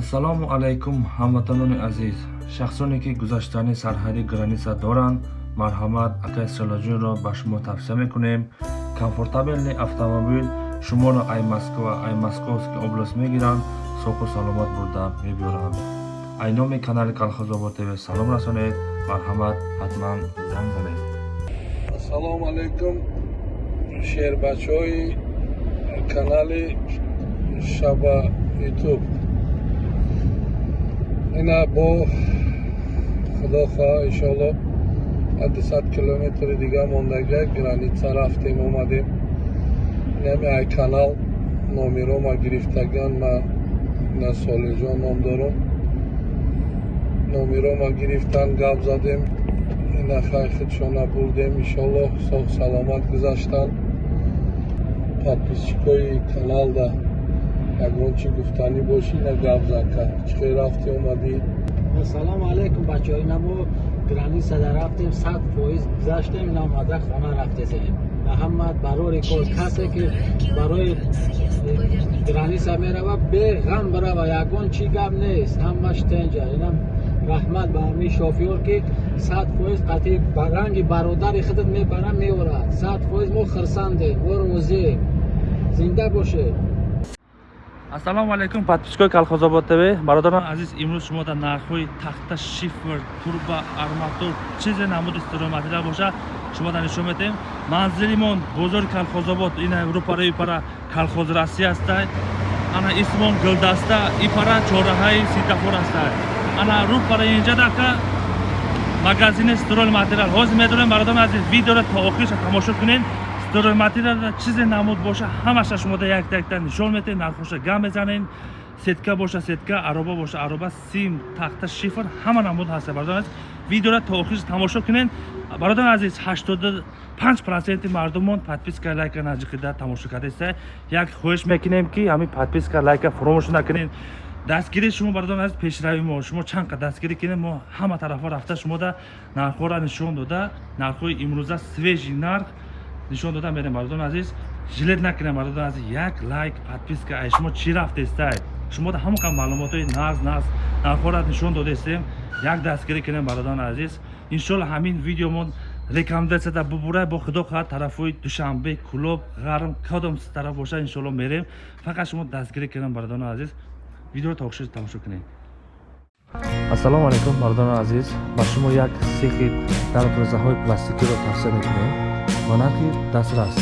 ассалому алайкум ҳамватанони азиз. Шахсоне ки гузаштани сарҳади граниса доранд марҳамат акай силоҷунро ба шумо тавсия мекунем. Комфортабелни автомобил шуморо ай москва ай московский област мегиранд. Соҳу саломат бурда мебиёранд ай номи канали калхозобод тв салом расонед. Марҳамат ҳатман занг занед. Ассалому алайкум шербачаҳои канали шаба ютуб ина бо худо хоҳа иншоалло дусад километри дига мондага граница рафтем омадем. Инами ай канал номеро ма гирифтаган ма ина солиҷон ном дорам номеро ма гирифтан гап задем ина хайхидшона бурдем иншоалло соҳ саломат гузаштан. Подписчикои каналда ягон чи гуфтанӣ бошӣ на гап зака чӣ рафтӣ омадӣ ассалому алайкум бачаҳо ина мо границада рафтем сад фоиз гузаштем ина омада хона рафтесем маҳаммад барори кор касе ки барои граниса мерава беғам барава ягон чӣ гап нест ҳамаш тенҷа инам раҳмат ба ҳамин шофёр ки сад фоиз қатъи ранги бародари худат мебара меорад сад фоиз мо хирсандем мо розием зинда бошед ассалому алайкум подписчикои калхозобод тв бародарон азиз имрӯз шумо дар нархҳои тахта шифр турба арматур чизе намуди стироматериал боша шумо дар нишон метем. Манзилимон бозори калхозобод ина рӯпараи пара калхоз россия астай ана исмон гулдаста ипара чораҳаи ситафор астай ана рӯпара инҷа дака магазини стирол материал. Ҳозир медонем бародарон азиз видеоро то охириша тамошо кунед стройматериалда чизе намуд боша ҳамаша шумода якта якта нишон метаҳед нархоша гам мезанед. Сетка боша сетка ароба боша ароба сим тахта шифр ҳама намуд ҳаста. Бародарон видеоро то охир тамошо кунед. Бародарон азиз ҳаштоду панҷ проценти мардумон подписка лайка наҷиқида тамошо кардаеста як хоҳиш мекунем ки ҳамин подписка лайка фуромӯш накунед. Дастгири шумо бародарон азиз пешрави мо. Шумо чанд қа дастгирӣ кунед. Мо ҳама тарафҳо рафта шумода нархҳоро нишон дода. Нархҳои имрӯза свежи нарх нишон дода мерем мардон азиз. Жилет накунем мардон азиз. Як лайк подписка. Ай шумо чӣ рафтестае шумо да ҳамон қа маълумотои наз наз нархҳоро нишон додестем. Як дастгирӣ кунем бародарон азиз. Иншоалло ҳамин видеомон рекомендатсияда бубурай бо худо хоҳад тарафҳои душанбе кулоб ғарм кадом тараф боша иншоалло мерем. Фақат шумо дастгирӣ кунем бародарон азиз. Видеоро та охир тамошо кунед ассалому алайкум бародарон азиз. Ба шумо як сехи дарпрезаҳои пластикиро тавсия мекунем монархи дастрас.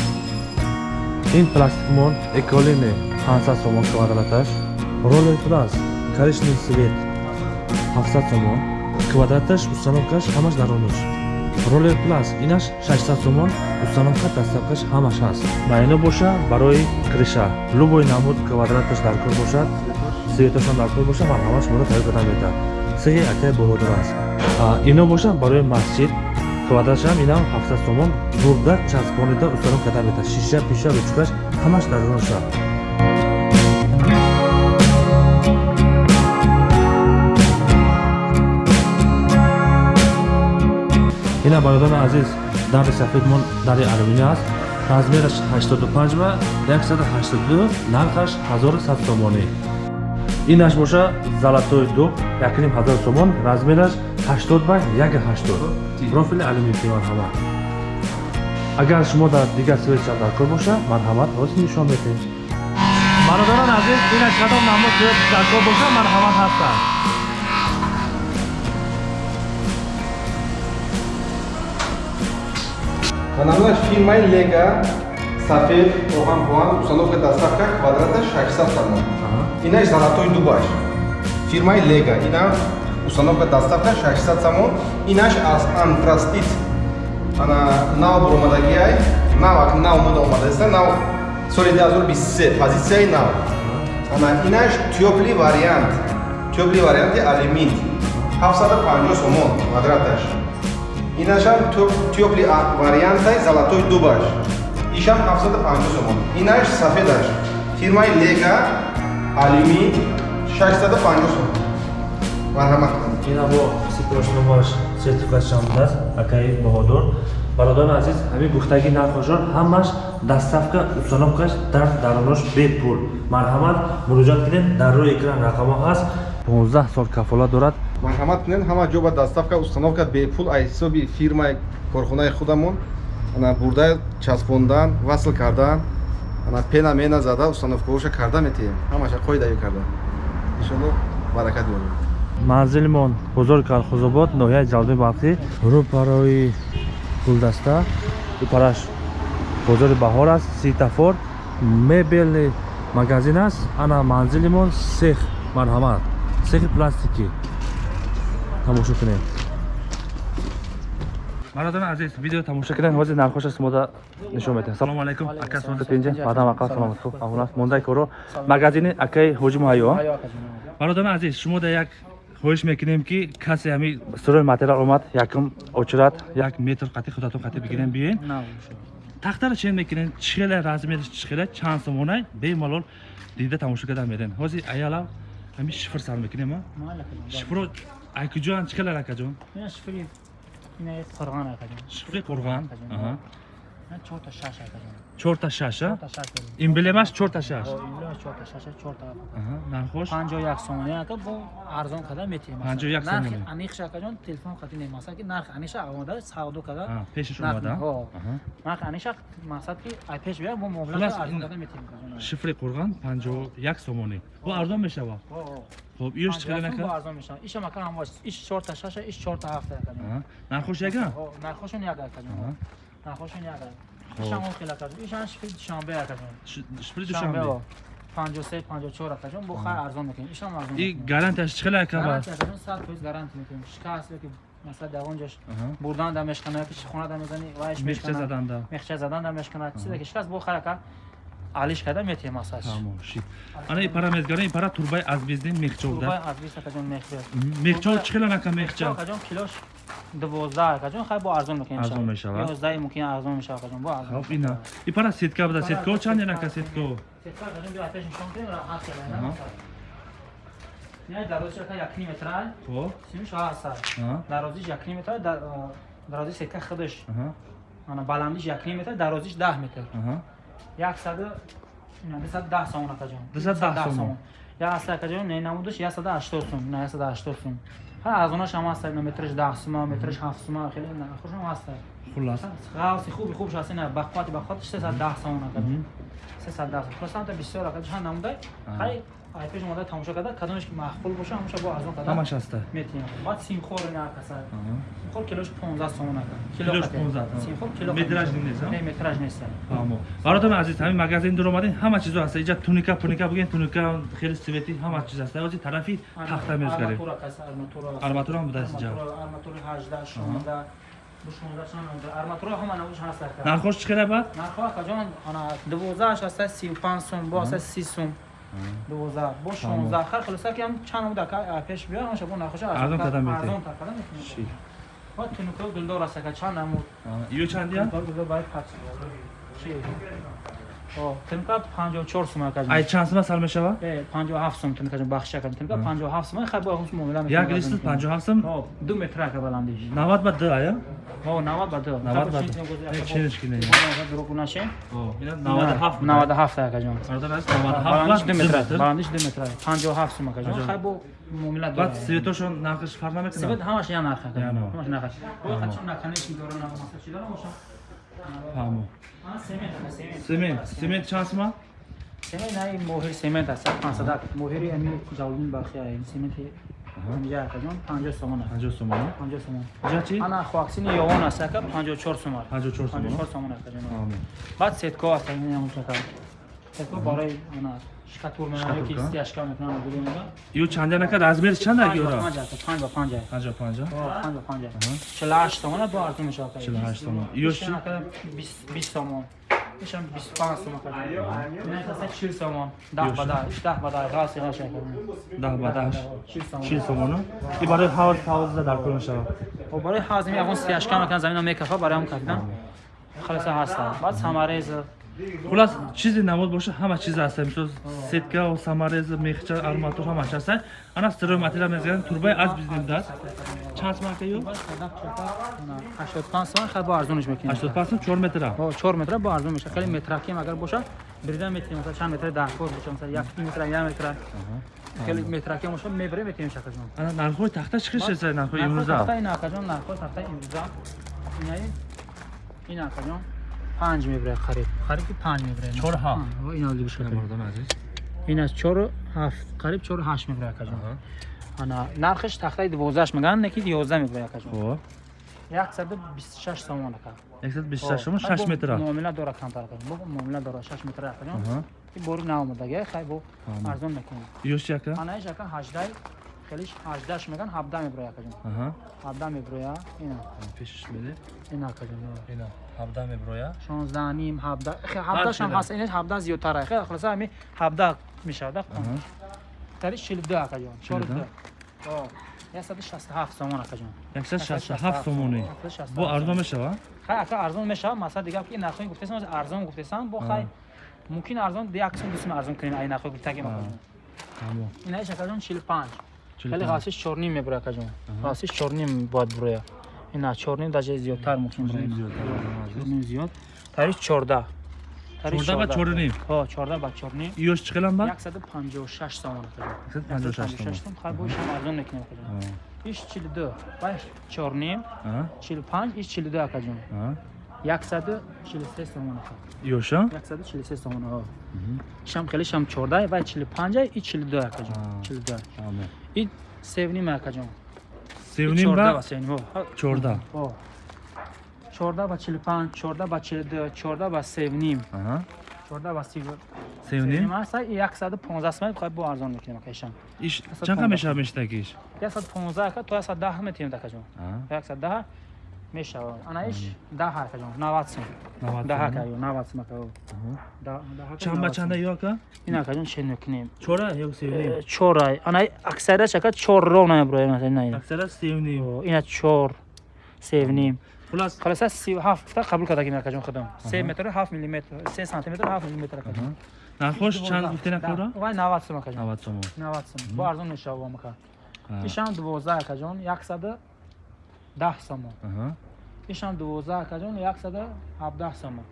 Ин пластикмон эколини 500 сомон квадраташ ролер плас коричневый свет 700 сомон квадраташ установкаш ҳамаш даронуш ролер плас инаш 600 сомон установка дастафкаш ҳамаш ҳаст майно боша барои криша. Любой намуд квадраташ даркор бошад светашон даркор боша марҳамаш моро тайёр карда метавад сеҳи акай боҳодор аст. Ино боша барои масҷид квадратшам инам 700 сомон бурда часпонида установ карда мета шиша пиша ручкаш ҳамаш дар роша ина бародарони азиз дари сафедмон дари алюминий аст. Размераш 85 ва 182 нархаш 1100 сомонӣ. Инаш боша золатой дуб 1000 сомон размераш 80 ба 180 профили алюминий марҳамат агар шумо дар дигар светша даркор боша марҳамат ҳозир нишон метем бародарон азиз инаш кадом намуд даркор боша марҳамат ҳастанд Каналаш фирмаи Лега сафед оҳан поҳан установка доставка квадрата 600 сомон. Инаш золотой дубаш. Фирмаи Лега ина установка доставка 600 сомон. Инаш аз антрастит. Ана нав буромадагиай, нав ак нав муда омадаста, нав соли 2023 позитсияи нав. Ана инаш тёпли вариант. Тёпли варианти алюмин. 750 сомон квадраташ. Инашам тёпли вариантай золотой дубаш. ишам 750 сомон. Инаш сафедаш. Фирмаи Лега алюмин 650 сомон. Марҳамат кунед ина бо сипошномаш сертификат шамдааст акаи баҳодор. Бародарони азиз ҳамин гуфтаги нархошон ҳамаш доставка установкаш дар даронош бепул марҳамат муроҷиат кунед дар рӯи экран рақамо ҳаст. 15 сол кафолат дорад. Марҳамат кунед ҳама ҷо ба доставка установка бепул аз ҳисоби фирмаи корхонаи худамон. Ана бурда часпондан васл кардан. Ана пена мена зада установкаоша карда метиҳем. Ҳамаша қоидави карда. Иншоалло баракат ёбед манзилимон бозори калхозобод ноҳияи ҷалби балхӣ рӯпарои гулдаста рӯпараш бозори баҳор аст ситафор мебелни магазин аст ана манзилимон сех марҳамат сехи пластикӣ тамошо кунед бародарони азиз видео тамошо кунед ҳозир нархоша шумода нишон медиҳам салому алайкум ака синҷа баъдам ақа саломат хуб аҳвол аст мондаи коро магазини акаи ҳоҷи муҳайё бародарони азиз шумо да як хоҳиш мекунем ки касе ҳами сторои материал омад. Якм очрат як метр қатӣ худатон қатӣ бигирем биёен тахтаро чен мекунем чихела размери чихела чанд сомонай бемалол дида тамошо карда мерен ҳозир аяла ҳами шифр сар мекунем а? Шифро айкуҷоан чихелар акаҷон шифри қурған аҳа. Чорта шаша эмблемаш чорта шаш Аҳа, нархош панҷоҳ як сомони ака бо арзон када метиҳем 51 сомони. анихша акаҷон телефон хати немаса ки нарх аниша омада савдо када А, пешаш нарх- омада ҳо. Аҳа. нарх аниша мақсад ки ай пеш бия бо муомила Хулас, арзон ин- када метиҳем акаҷон. шифри қурған 51 сомонӣ бо арзон мешава Ҳо, ҳо. хоб иёш 51 чихела сом бо нака арзон мешавад ишам ака ҳам бош иш чорта шаша иш чорта ҳафта акаҷон. Аҳа. нархош яга Ҳо, нархошон як акаҷон. Аҳа. нархошон як ишам он хела акаҷон. ишам шифри душанбе акаҷон. Ш- шифри душанбе душанбе 53 54 акаҷон бо хай арзон метиҳем ишам арзон и гарантияш чихела яка ба гарантия акаҷон 100% гарантия метиҳем шикаст ёки масалан дар он ҷош бурдан да мешкана ёки хона да мезани вайш мехча мешкана заданда мехча задан да мешкана чизе ки шикаст бо хай ака алиш када метиҳем асаш тамоши ана и пара мезгарем и пара турбаи азбезди мехчов турбай да аз бист акаҷон мехча мехчов чихела нака мехча акаҷон килош дувоздаҳ акаҷон хай бо арзон мекунем Арзон мешавад? ёздаҳи мумкин арзон мешавад акаҷон бо арзон хоб ина и пара сетка буда сетко чанд янака сетко Сетка? акаҷон биё атеш нишон кунем ра ҳаст Аҳа. кела яъне дарозиш ака як километрай. Хоб симиш ҳастад Аҳа. дарозиш як километр дарозиш сетка худаш. Ана баландиш як километр дарозиш даҳ метр. Аҳа. яксаду дусад даҳ сомон акаҷон 210 сомон. якса акаҷон не намудаш яксаду ҳаштод сум на ҳа арзонаш ҳам ҳаста на метраш даҳ сума метраш ҳафт сума хеле нархошам ҳаста хулас. Ғавси хуби хубш ҳаст ина бахвати бахватиш сесад даҳ сомон акаҷон Мгм. сесад даҳ сомон хулосан та бисёр акаҷон ҳа намудай. Хай ай пеш омада тамошо карда кадомаш ки маъқул боша ҳамаша бо арзон карда ҳамаш ҳаста метиҳам баъд симхор ина каса Аҳа. симхор килош 15 сомон ака Килош 15, а? симхор кило Метраж нест, не метраж нест фаҳмо бародарони азиз ҳамин магазин дар омадем. Ҳама чизо ҳаста иҷа туника пуника бигӯем туника хеле свети ҳама чиз ҳаста ҳозир тарафи тахта мезгарем арматура каса арматура Арматура ҳам будааст иҷа? арматура 18 16 бу 16 чанд намуда арматура ҳама намуш ҳаст ака нархош чӣ хела бад нархо акаҷон ана 12 ҳаста 35 сум бо ҳаста 30 сум 12 бо 16 хар хулоса ки ҳам чанд ка пеш биё ҳамаша бо нархоша Арзон карда метиҳем. арзон карда метиҳем ва тунука гулдор аст ака чанд намуд иё чандия гулдор бай пач чи о тунука 54 сум акаҷон ай чанд сума сар мешава? Е, 57 сум тунука ҷон бахша кардем тунука 57 сум хай бо ҳамш муомила як листр 57 сум? О 2 метр ака баландиш. 90 ба д ая? О 90 ба 2 90 ба д ченш кине дурӯғ наше ина 97 97 акаҷон бародар аст баландиш 2 97 метр баландиш 2 метр 57 сум акаҷон Аҷоб. хай бо муомила баъд светошон нархаш фарқ намекунад ҳамаш як нарх но. ҳамаш нарх бо хачон наканеш дорам на маса чи ана семент семент семент семент чанд сума семент наи моҳири семент аст 500 моҳири ами ҷавлин бахши ай сементи ҳамҷа акаҷон 50 сомон аст 50 сомон 50 сомон иҷа чи ана хоаксини ёвон аст ака 54 сум аст 54 сомон 54 сомон аст акаҷон фаҳмо баъд сетко аст ин ҳам чака сетко барои ана шкатур мена ки стяжка метунам гулуна ё чанда накад размер чанда ёра 55 ба 50 50 50 50 50 48 томона бо арту мешава 48 томон ё 20 томон мешам 25 сом кардам. Мен хаса 40 сом. 10 ба 10, 10 ба 10 газ яра шакар. 10 ба 10. 40 сом. И барои ҳавз ҳавз дар кор мешава. Хоб барои ҳавз ягон 38 кам кардам замина мекафа барои ҳам кардам. Халаса ҳастам. Баъд самарез хулас чизи намуд боша ҳама чиз аст. Мисол сетка самарез мехча арматур ҳамаш аст. Ана строй материал мезган турбаи аз бизнимдас чанд марка ё? 85 сомон хаб арзониш мекунем. 85 сомон 4 метра. Ҳо 4 метра бо арзон мешавад хеле метракем агар боша бирида метем масалан чанд метра 10 кор боша масалан 1 метра 1 метра. Хеле метракем боша мебарем метем шакаҷон ана нархҳои тахта чӣ хиш шест нархҳои имрӯза? тахтаи нархҳои тахтаи имрӯза. Инаи ин акаҷон 5 мебарад харид Қариб 5 мебре. Чор ҳафт. Ва ин оли боша. мардон азиз Ин аз 4 7, қариб 4 8 мебре акажон. Ана нархш тахтаи 12 меган, неки 11 мебре акажон. хоб 126 сомон ака. 126 шумо 6 метра Муомила дора камтар акажон. Бо муомила дора 6 метр акажон. Аҳа. ин бори наомадаги хай бо Ама. арзон мекунем ёш яка анаиш яка ҳаждай хелиш 18 меган 17 меброя акаҷон 17 меброя. Ина. Пешиш меде ина акаҷон ина. 17 меброя? 16 ним 17 17 шам ҳаст. Ина 17 зиёдтар хе хулоса ҳами 17 мешавад тари 42 акаҷон 42 167 сомон акаҷон 167 сомони бо арзон мешава? Хай ака арзон мешава масъала дигар ки нархҳои гуфтасан арзон гуфтасан бо хай мумкин арзон ди аксум дусум арзон кунин ай нархҳо гуфтагем акаҷон тамом инаиш акаҷон 45 хеле ғасиш чорним мебуря каҷон ғасиш чорним бояд буроя на чорним даже зиёдтар мумкин чорним зиёд тариф чордаҳ 14 ба 4.5. Ҳо, 14 ба 4.5. Иёш чӣ қилам ба? 156 сомон қилам. 156 сомон. Хай бо шам арзон мекунем қилам. Иш 42, баш 4.5, 45, иш 42 акаҷон. 143 сомон ёша 143 сомон шам хеле шам 14 ва 45 и 42 акаҷон 42 и севним акаҷон севним ба 14 14 ба 45 14 ба 42 14 ба севним 14 ба 32 севним аст и 115 сомон бихоҳ бо арзон мекунем акашам иш чанд мешава мештагиш 115 то 110 метиҳем акаҷон 110 мешавад анаиш да ҳарка ҷон навад сум да ҳарка ё навад сум ака чанда чанда ё ака ин ака ҷон чен накунем чора ё севним э, чора. Ана аксарияш ака чор рона броя масалан ин аксарияш севним ина чор севним хулас. Халаса 37 гуфта қабул карда ин ака ҷон худам 3 метр 7 мм 3 сантиметр 7 мм ака ҷон. Нархош чанд гуфтин ака ро вай 90 сум ака ҷон. 90 сум 90 сум бо арзон мешава ака ишам 12 ака ҷон. 100 10 сомон ишам 12 кадон 117 сомон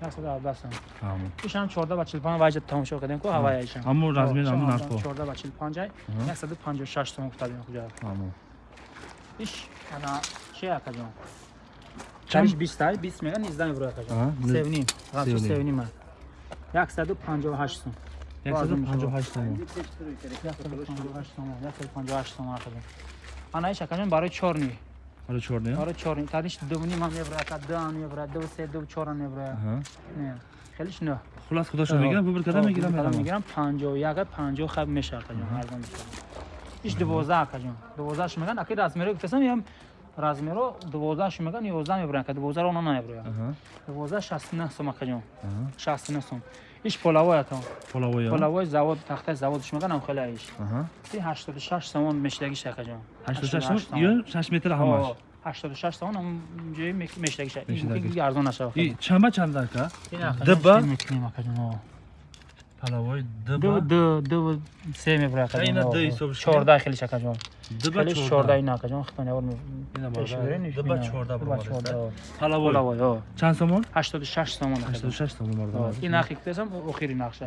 117 сомон ишам 14 ба 45 вайҷа тамошо кардем ку ҳаваяишам аммо размер аммо нархо 14 ба 45 156 сомон кутабин хуҷа иш ана чи акадон чаш 20 20 мега 19 евро акадон 7 гамчи 7 ма 158 сом 158 сомон 158 сомон 158 сомон акадон ана иш акадон барои 4 ни чорне барои чорни таниш дувни ман мебрая ка дан мебрая ду се ду чора мебрая аҳа. Не. Хелиш не хулас худошо мегирам? Бубир када мегирам кадам мерам мегирам. 51 50 хаб меша акаҷон арзон меша иш 12 акаҷон 12 ш меган. Аки размеро гуфтасам ям размеро 12 ш меган 11 мебрая ка 12 ро на мебрая аҳа. 12 69 сум акаҷон аҳа. 69 сум иш полавой акаҷон полавоя полавой завод тахтаи заводиш меган ам хеле иш Си 86 сомон мешдагиш акаҷон 86 сомон ё 6 метр ҳамаш? 86 сомон ам ҷои мешдагиш Мешдагиш. ин арзон нашава и чанба чанда ака дыба дыба палавои ду дыба ду ду се мебра Ина ду ҳисоб шуд. 14 хелиш акаҷон дыба хелиш 14 ин акаҷон хитон явор Ина бара. Дыба 14 бара. палавой. Палавои чанд сомон? 86 сомон акаҷон 86 сомон ин нахи кутесам охири нақша.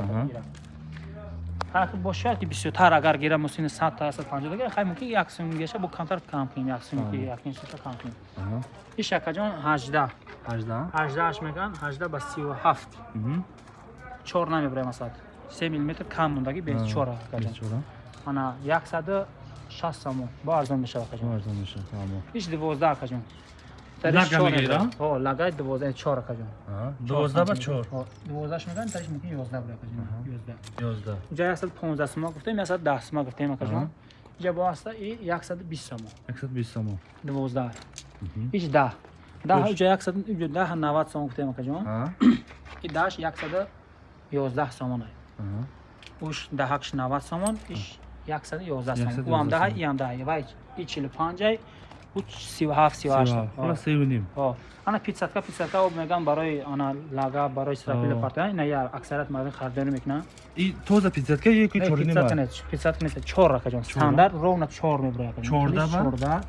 Бошад ки бисёртар агар гирам мусини 100 та 150 дагар хай мумкин як сум геша бо камтар кам кунем як сум ки як сум та кам кунем. Иш акаҷон 18 18 18 меган 18 ба 37 мгм. 4 намебраем асад. 3 мм кам мондаги без 4 акаҷон ана 160 сомон бо арзон мешавад акаҷон арзон мешавад ҳамо иш 12 акаҷон Лага мегирам? о лагай 12 4 акаҷон аҳа 12 ба 4 12 меган тариш мумкин 11 бра акаҷон 11 11 ҷа 115 сомон гуфтем 110 сомон гуфтем Аҳа. ҷа бо аста и 120 сомон 120 сомон 12 Мгм. иш 10 10 Уш. ҷа 100 ҷа 10 90 сомон гуфтем акаҷон аҳа. И 10 111 сомон ай аҳа. Уш даҳакш 90 сомон иш 111 санг. У ам 10, и ам 10. Вай, и 45, у 37, 38. Хала 7.5. Ҳо. Ана 500 500 об мегам барои ана лага, барои срапил партия, ина я аксарат мардин хардон мекунан. И тоза 500 я ки 4.5. 500 нет, 500 нет, 4 рака ҷон. Стандарт ровно 4 меброя кадем. 14 ба? 14.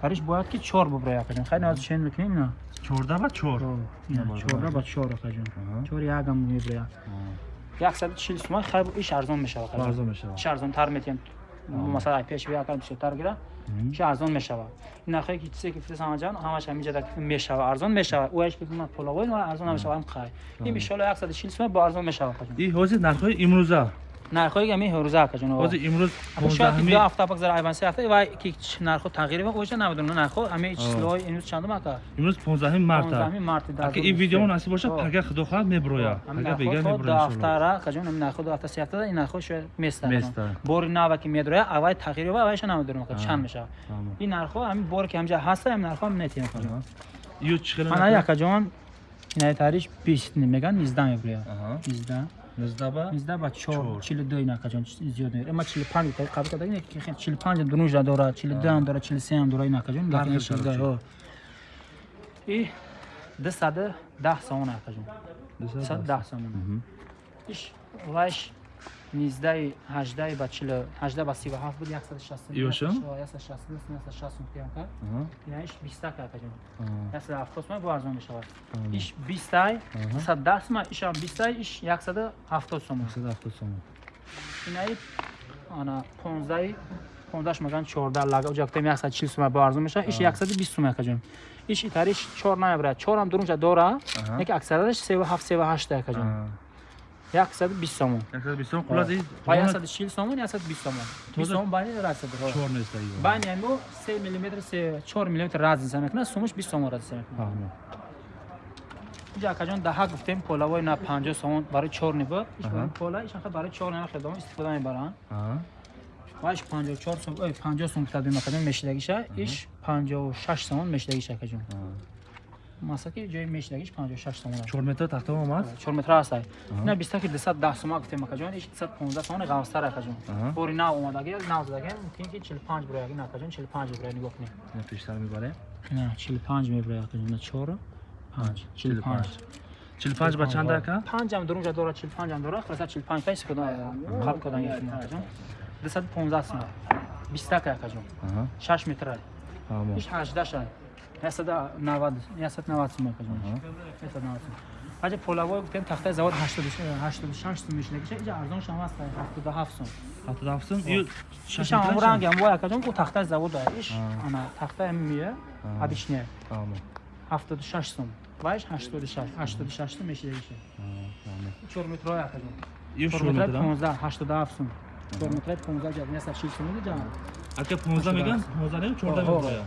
Кариш бояд ки 4 биброя кадем. Хай наз чен мекунем ина. 14 ба 4. 14 ба 4 рака ҷон. 4 ягам меброя. 140 суман хайбу иш арзон мешава арзон мешава чи арзонтар метием масалан айпиаш ви акам бисёртар гира чи арзон мешава ин нархе ки чизе ки фисамаҷан ҳамаш ҳамин ҷада мешава арзон мешава уайш ки на половой арзон мешава ам қай ин иншоалло 140 суман бо арзон мешава и ҳозир нархҳои имрӯза нархҳои ами ҳуруза акаҷон ози имрӯз шояд ду ҳафта пакзар айван се ҳафта ва ки нархҳо тағйир ва оҷа намедонам нархҳо. Ами числои имрӯз чандум ака? имрӯз 15 март 15 март ака ин видео насиб боша пага худо хоҳад меброя. Пага бега меброя ду ҳафтара акаҷон ами нархҳо ду ҳафта се ҳафта ин нархҳо шояд места. Бори нава ки медроя авай тағйир ва авайша намедонам ака чанд мешава. ин нархҳо ами бори ки ҳамҷа ҳаста ам нархҳо метем акаҷон ё чиқира ана акаҷон инаи тариш 20 меган 19 меброя. 19 нуздаба нуздаба чор чилу ду инакаҷон зиёд нер ма чилу панҷ қабул карда чилу панҷ дунужа дора чилу дуам дора чилу сеам дора инакаҷон и дусаду даҳ сомон акаҷон дусаду даҳ сомон иш ваш 18 ба 40 18 ба 37 буд 167 ёша 167 167 кем кард инаш 20 кард аҷон 170 ма бо арзон мешавад иш 20 110 ма ишам 20 иш 170 сомон 170 сомон инаи ана 15 15 маган 14 лага уҷактами 140 сума бо арзон мешавад иш 120 сума акаҷон иш итариш 4 наябра 4 ам дурунҷа дора яки аксарараш 37 38 акаҷон 120 сомон. 120 сомон қул аз 140 сомон, 120 сомон. 20 сомон байни разница дорад. 4 нест ай. Байни мо 3 мм, 3 4 мм разница мекунад, сумуш 20 сомон разница мекунад. ҷака ҷон даҳа гуфтем полавои на 50 сомон барои 4 нива, иш пола, иш хат барои 4 нива хедом истифода мебаранд. ваш 54 сом, ой 50 сом китаб мекунем мешидагиша, иш 56 сомон мешидагиша каҷон. Аҳа. масла ки ҷои мешидагиш панҷоҳу шаш сомон аст. чор метр тахтам омад? Чор метр ҳастай ина биста ки дусад даҳ сомон гуфтем акаҷон иш дусад понздаҳ сомони ғавстар акаҷон бори нав омадаги нав задаги мумкин ки чил панҷ буроягин акаҷон чил панҷ бубурая нигоҳ кунем. Ина пештар мебаре чил панҷ мебурая акаҷон чору панҷ чил панҷ 45 ба чанд ака? Панҷам дурунҷа дора чил панҷам дора хулоса чил панҷ та истифода қалб кардан яхим акаҷон дусад понздаҳ сомон бистака акаҷон Аҳа. шаш метра Тамом. иш ҳаждаша ясада навад ясад навад сум акаҷон Аҳа. ясад навад сум ҳаҷа полавой гуфтем тахтаи завод ҳаштоду ҳаштоду шаш сум мешидагиша иҷа арзоншам аст ҳафтоду ҳафт сум 77 сом ю шаш ишам ҳамун метраш? ранги ҳам вой акаҷон ку тахтаи завод дорад иш А. ана тахтаи мия А. обичне Тамом. ҳафтоду шаш сум ваиш ҳаштоду шаш ҳаштоду шаш сум мешидагиша Аҳа, тамом. чор метрой акаҷон ю чор шур метраи метр понздаҳ ҳаштоду ҳафт сум чор метраи понздаҳ ҷа яса чил сум ҷа ака 15 меган 15 не 14 меброя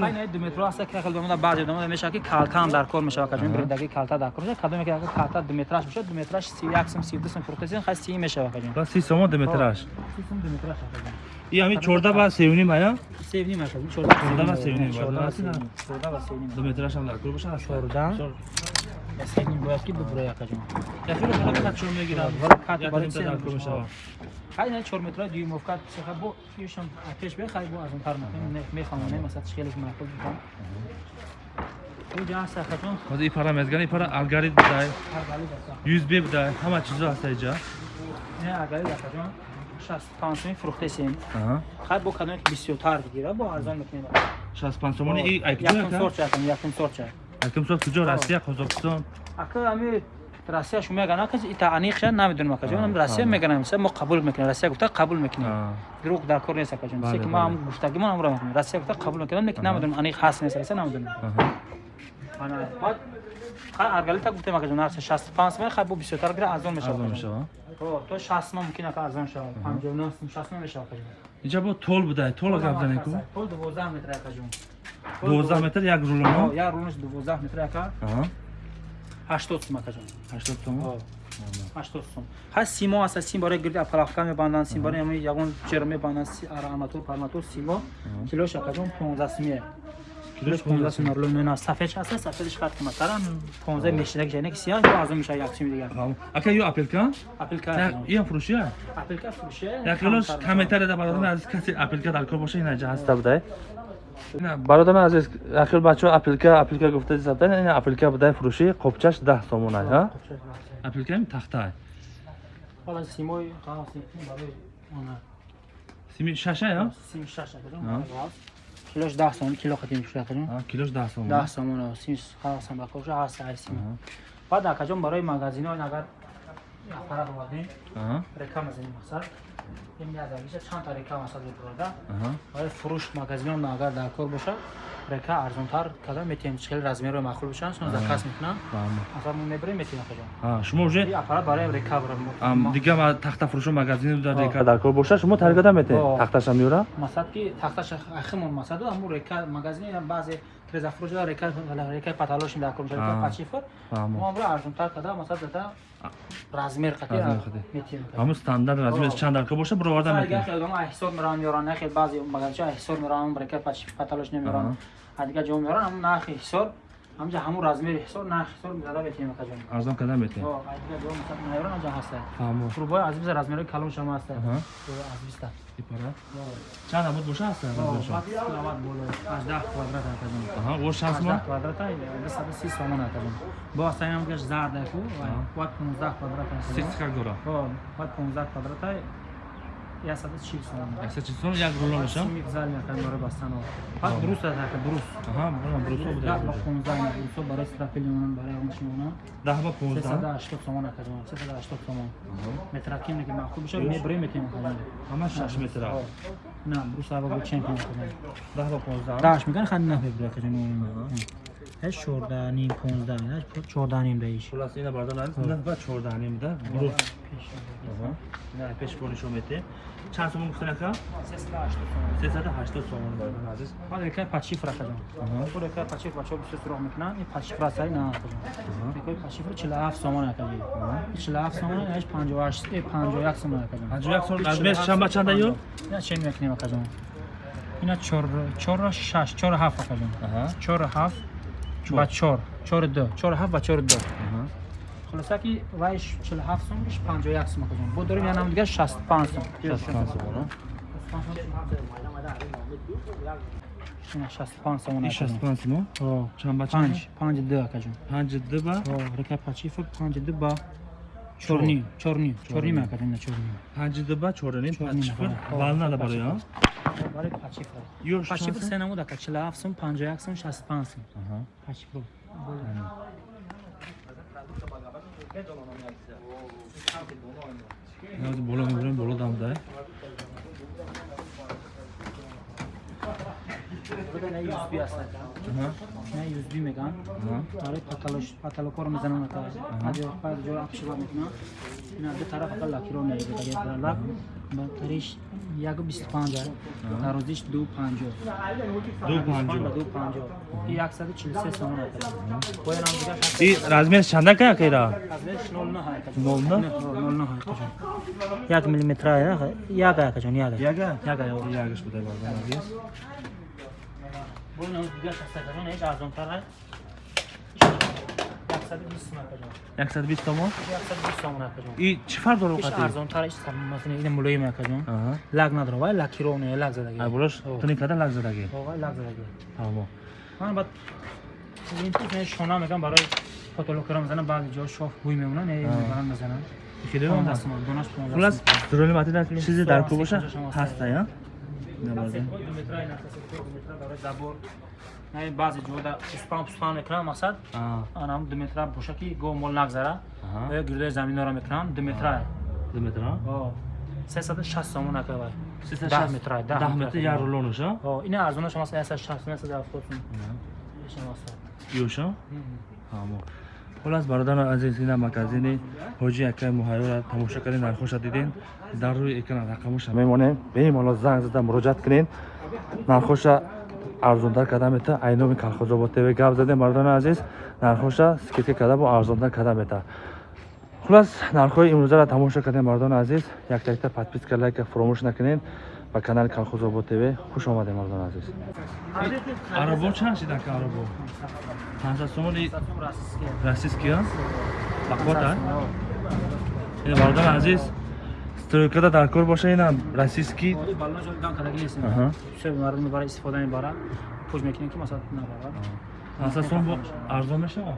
хайнаи думетро ҳаста ки хел бемада баъзе дома мешава ки калкам дар кор мешава каҷон бирдаги калта дар кор кадоме ки калта думетраш мешава думетраш 31 сум 32 сум протезин хай 30 мешава каҷон ба 30 сум думетраш 30 сум думетраш и ҳамин 14 ба 3.5 ая 3.5 ая 14 ба 3.5 14 ба 3.5 думетраш дар кор бошад. 14 синин бояд ки бибура якаҷон яфиро фақат катшо мегирад вара кат барои сенакӯ мешавад ҳайна чормитра дюймов кат писаха бо фишам пеш бехай бо аз он тар мехамонем масад шхелик маъқул бикам ҳозир ипара мезган ипара алгарит будай юзбе будай ҳама чизо ҳаста иҷа алгарит акаҷон 65 сомин фурӯхта сем. Хай бо кадоне ки бисётар гира бо арзон мекунем. 65 сомони якум сорчаакам якум сорчаак якум сол куҷо? Россия қозоқистон ака ами россия шумо мегана ки ита аниқша намедонам ака. Ҷон россия а. меганам мо қабул мекунем. Россия гуфта қабул мекунем. А, дурӯғ дар кор нест ака ҷон. Се ки ма бале. гуфтагимон амро мекунем. Россия гуфта қабул мекунем. Лекин намедонам аниқ ҳаст нест. Россия намедонам. Баъд аргалита гуфтем ака ҷон. Нархи 65 сомон хай бо бисёртар гира арзон мешавад арзон ака мешавад то 60 сомон мумкин ака арзон шавад 59 сом 60 сомон мешавад ака ҷон. иҷа бо тол будай? Тол гап зане ку Пол 12 метр ака ҷон. 12 метр як О, рулоно я рунаш 12 метр ака аҳа. 80 сом ака ҷон. 80 сомон О, 80 сом. Ҳа симо аста сим барои гирди апалахка мебанданд, сим барои ҳамин ягон ҷера мебанданд, си- ара арматур, парматур, симо. Килош ака ҷон 15 сомие. Килош килош 15 сум орло мена сафедш аста сафедш қад қиматтара 15 мешина ки жайне сиёҳ ё аз он мешава 1 сум дигар. Ака ё апелка? апелка Ин фурӯшия? апелка фурӯше як килош комментарияда бародарон азиз касе апелка дар кор боша ина ҷа ҳаста будай бародарон азиз ахир бачаҳо апелка апелка гуфта дизабда ина апелка будай фурӯши қопчаш даҳ сомонай ҳа? Апелка ин тахтай ҳола симои қағози барои она сими шашай ҳа? Сими шаша А. килош 10 сом кило хатим шуда кадом? А, килош даҳ сомон 10 сом сими қағоз ба коша ҳаст ай сими баъд акаҷон барои магазино ин агар аппарат овардем? Аҳа, реклама зани масал ин ядагиша чанд та реклама масал бурда аҳа. барои фурӯш магазинон агар дар кор боша река арзонтар када метиҳем хел размеро маъқул бошанд сон заказ мекунам Фаҳмо. асар мо мебарем метиҳем акаҷон А, шумо уже ин аппарат барои река ам, дига ма тахтафурӯшо магазини дар А. река. дар кор боша шумо тарикада метед А. тахташа меёра масад ки тахташ ахимон масаду аму река магазини баъзе резафурӯш дар река рекаи паталошин дар кор боша река А. пачифр Фаҳмо. мо амро арзонтар када масад зада размер қати Размер метиҳем ҳамун стандарт размер А. чанд кор боша бироварда метед ҳисоб мераванд меёранд нахел баъзе магазинча ҳисоб мераванд река паталош немеёранд адига ҷо меёранд ҳамун нархи ҳисор ҳамҷа ҳамун размери ҳисор нарх ҳисор зада метиҳем акаҷон арзон када метед адига ҷо масад наёранд аҷа ҳаста? Фаҳмо фурбои аз биса размери калон шама ҳаста? Аҳа. аз биста. Ипара? Чанд амуд боша ҳаста? Размершо аждаҳ квадрат акаҷон аҳа о шаст мон квадрата бисаду си сомон акаҷон бо астаам гаш зардаку вад 15 квадрат ситка гора? Вад 15 квадрата ясаду чил сомон якса чисон як рулоноша сими зали акаҷон барои бастану пас буруст ака буруст аҳа бора брусо Да, буда ба 15 брусо барои страфили монанд барои он шимонанд даҳ ба понздаҳ 380 сомон акаҷон 380 сомон метраким ки маъқул боша мебарем метем акаҷон ҳама шаш метра на брус ава бо чемпион акаҷон даҳ ба понздаҳ даш мекан ханди нафебра акаҷон ҳеч 14 ним 15 ҳеч 14 ним даиш хулас ина бардан ариз даҳ ба чордаҳ ним да брус ина пешбонишо мете чанд сомон гуфтан ака 380 сесаду ҳаштод сомон бардан азиз ҳол рекаи пачифр акаҷон ҳол рекаи пачифр бачаҳо бисёр суроғ мекунанд ин пачифр астаи на акаҷон рекаи пачифр 47 сомон акаҷон 47 сомон ҳеч 58 э 51 сомон акаҷон панҷоҳ як сом размер чанд ба чанда ё ина чен мекунем акаҷон ина 4 4 6 4 7 акаҷон аҳа 4 7 ба 4 4 2 4 7 ба 4 2 хулоса ки вай 47 сом иш 51 сом акаҷон бо дорем янам дига 65 сом 65 сомон ина 65 сомон ин акаҷон 65 сомон о. Чанд ба 5 5 2 акаҷон панҷ ду ба? Река пачифр 5 2 ба чорним чорним чорнима кардина чорнима панҷидаба чорним пачифр валнада бароя барои пачифр пачифр сенамудака чилаҳафт сум панҷояк сум шастпанҷ сум пачифр боло мебарем боло дамда 100 piasă. Ne 100 megan. Taraf pataloş patalokor mizanına taraf. Hadi pas jor apşıva mutna. Ne bir taraf akalla kilo ne gibi yakı 25 taroziş 25. 25 25. Yak sadı çilse sonra. Koyan amca. İ razmer şanda ka kayda. Razmer 0 hay. 0 0 hay. Yak milimetre ya. Yaga kaçon yaga. Yaga. Yaga. Yaga şu da var. Як миллиметра яга акаҷон яга яга яга ё ягаш будай бардан азиз боянам дига шаста акаҷон ҳеҷ акаҷон яксаду бист сомон яксаду бист сомон акаҷон и чӣ фарқ дорад овқати арзонтар иш масалан ин мулоим акаҷон аҳа. Лак надора вай лакиро не лак задаги ай болош О. туни када лаг задаги вай лак задаги тамо. Ман бад ин не шона мегам барои фотолокера мезанам баъди ҷо шоф бӯй мемонад не А. барам мезанам. Хеле донаш хулас сомон. зуроли матида чизе дар ку боша? ҳаста я не баъзе ҷода пуспан пуспан мекунам масад. Анам ду метра боша ки гоҳ мол нагзара. Аҳа. Ё гирдои заминора мекунам ду метра. Ду метра? Сесаду шаст сомон ака вай Сесаду Даҳ шаст- метра, даҳ даҳ метра як рулонаш ина арзонаш масалан ясад шаст ясад ҳафтод сум ёша? Ҳамо хулас бародарон азиз ина магазини ҳоҷи акай муҳайёра тамошо кардин нархоша дидин. Дар рӯи экран рақамоша мемонем беимоло занг зада муроҷиат кунед нархоша арзонтар карда мета айноми калхозобод тв гап задем. Бародарон азиз нархоша скидка карда бо арзонтар карда мета хулас нархҳои имрӯзаро тамошо кардем бародарон азиз. Якта якта подписка лайка фуромӯш накунед ба канали Колхозобод ТВ хуш омадем мардони азиз. Арабо чанд шидан ка арабо? 500 сомон и российский а? Бақвот а? Ин мардони азиз стройкада дар кор боша инам российский Оли баллон жойдан кадаги ҳастем. Аҳа. Все мардум барои истифода мебарад. Пуш мекунем ки масалан набарад. 500 сом бо арзон мешавад?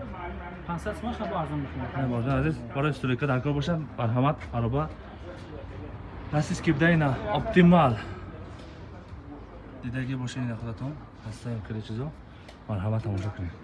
500 сом хабо арзон мекунем. Ин мардони азиз барои стройка дар кор боша марҳамат ароба российский бдаина оптимал дидаги бошед ина худатон ҳастаем хеле чизо марҳамат тамошо кунед